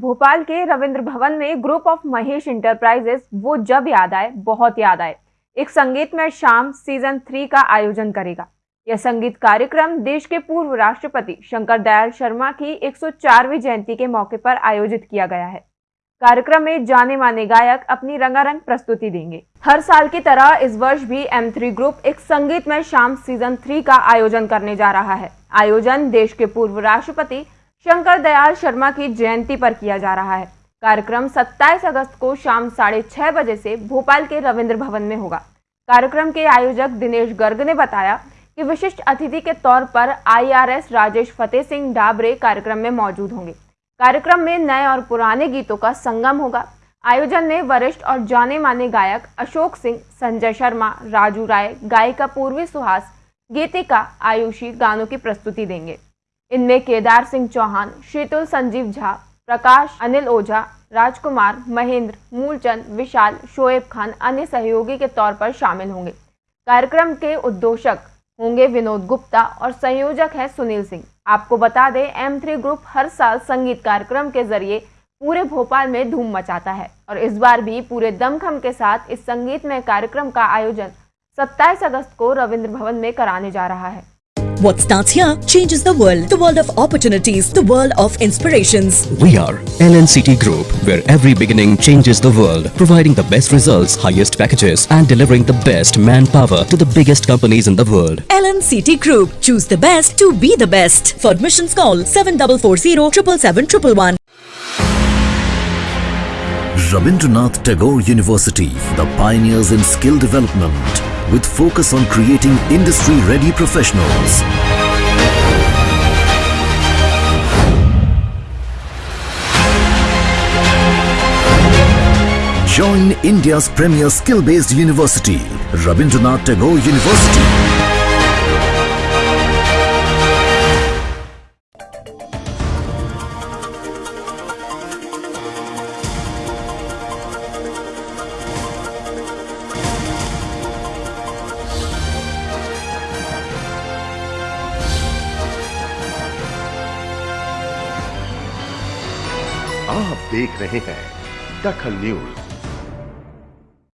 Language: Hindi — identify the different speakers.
Speaker 1: भोपाल के रविंद्र भवन में ग्रुप ऑफ़ महेश इंटरप्राइजेस वो जब याद आए, बहुत याद आए। एक संगीतमय शाम सीज़न थ्री का आयोजन करेगा। यह संगीत कार्यक्रम देश के पूर्व राष्ट्रपति शंकर दयाल शर्मा की 104वीं जयंती के मौके पर आयोजित किया गया है। कार्यक्रम में जाने माने गायक अपनी रंगारंग प्रस्तुति देंगे। हर साल की तरह इस वर्ष भी एम थ्री ग्रुप एक संगीतमय शाम सीज़न थ्री का आयोजन करने जा रहा है। आयोजन देश के पूर्व राष्ट्रपति शंकर दयाल शर्मा की जयंती पर किया जा रहा है। कार्यक्रम 27 अगस्त को शाम साढ़े छह बजे से भोपाल के रविंद्र भवन में होगा। कार्यक्रम के आयोजक दिनेश गर्ग ने बताया कि विशिष्ट अतिथि के तौर पर आईआरएस राजेश फतेह सिंह डाबरे कार्यक्रम में मौजूद होंगे। कार्यक्रम में नए और पुराने गीतों का संगम होगा। आयोजन में वरिष्ठ और जाने माने गायक अशोक सिंह, संजय शर्मा, राजू राय, गायिका पूर्वी सुहास, गीतिका आयुषी गानों की प्रस्तुति देंगे। इनमें केदार सिंह चौहान, शीतल संजीव झा, प्रकाश, अनिल ओझा, राजकुमार, महेंद्र, मूलचंद, विशाल, शोएब खान अन्य सहयोगी के तौर पर शामिल होंगे। कार्यक्रम के उद्घोषक होंगे विनोद गुप्ता और संयोजक है सुनील सिंह। आपको बता दें एम थ्री ग्रुप हर साल संगीत कार्यक्रम के ज़रिए पूरे भोपाल में धूम मचाता है और इस बार भी पूरे दमखम के साथ इस संगीत में कार्यक्रम का आयोजन 27 अगस्त को रविंद्र भवन में कराने जा रहा है।
Speaker 2: What starts here changes the world. The world of opportunities, the world of inspirations.
Speaker 3: We are LNCT Group, where every beginning changes the world, providing the best results, highest packages, and delivering the best manpower to the biggest companies in the world.
Speaker 2: LNCT Group. Choose the best to be the best. For admissions, call 7440 777
Speaker 4: Rabindranath Tagore University, the pioneers in skill development with focus on creating industry-ready professionals. Join India's premier skill-based university, Rabindranath Tagore University.
Speaker 5: आप देख रहे हैं दखल न्यूज़।